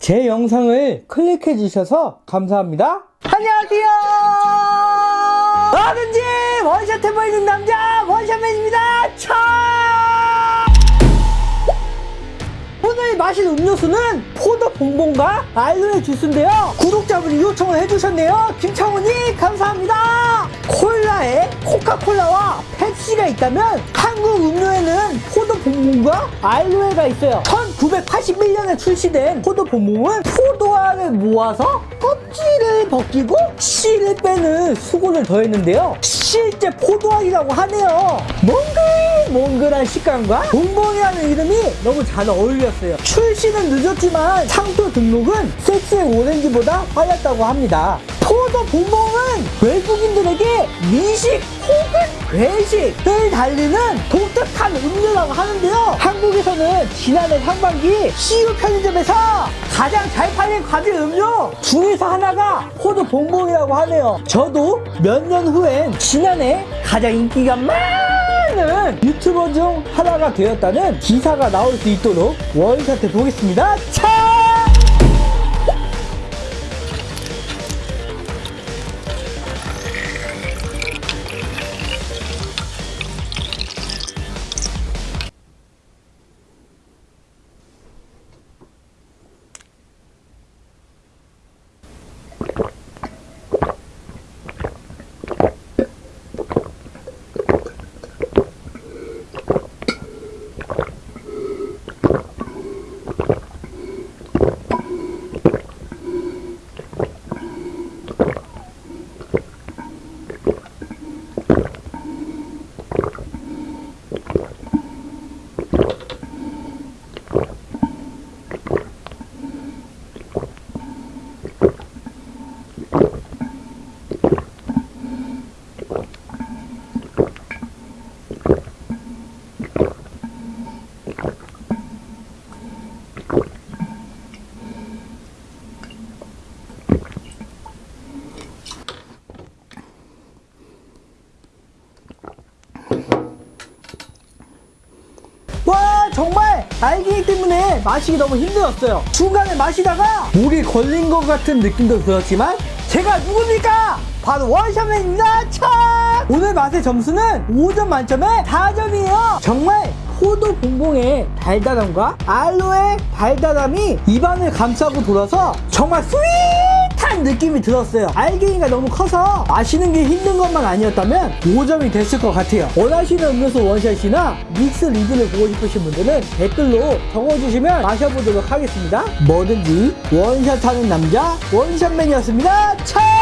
제 영상을 클릭해 주셔서 감사합니다. 안녕하세요. 뭐든지 원샷 해보이는 남자 원샷맨입니다. 차! 오늘 마실 음료수는 포도 봉봉과 알로에 주스인데요. 구독자분이 요청을 해주셨네요. 김창훈이 감사합니다. 콜라에 코카콜라와 펩시가 있다면 한국 음료에는 포도 봉봉과 알로에가 있어요. 1981년에 출시된 포도 봉봉은 포도알을 모아서 껍질을 벗기고 씨를 빼는 수고를 더했는데요. 실제 포도알이라고 하네요. 몽글몽글한 식감과 봉봉이라는 이름이 너무 잘 어울렸어요. 출시는 늦었지만 상표 등록은 섹스의 오렌지보다 빨랐다고 합니다. 포도 봉봉은 외국인들에게 미식 혹은 외식을 달리는 독특한 음료라고 하는데요. 한국에서는 지난해 상반기 CU 편의점에서 가장 잘 팔린 과일 음료 중에서 하나가 포도 봉봉이라고 하네요. 저도 몇 년 후엔 지난해 가장 인기가 많은 유튜버 중 하나가 되었다는 기사가 나올 수 있도록 원샷 해 보겠습니다. 차! 정말 알갱이 때문에 마시기 너무 힘들었어요 중간에 마시다가 목에 걸린 것 같은 느낌도 들었지만 제가 누굽니까? 바로 원샷맨입니다 차! 오늘 맛의 점수는 5점 만점에 4점이에요 정말 포도 봉봉의 달달함과 알로에 달달함이 입안을 감싸고 돌아서 정말 sweet한 느낌이 들었어요. 알갱이가 너무 커서 마시는 게 힘든 것만 아니었다면 5점이 됐을 것 같아요. 원하시는 음료수 원샷이나 믹스 리뷰를 보고 싶으신 분들은 댓글로 적어주시면 마셔보도록 하겠습니다. 뭐든지 원샷하는 남자 원샷맨이었습니다. 차!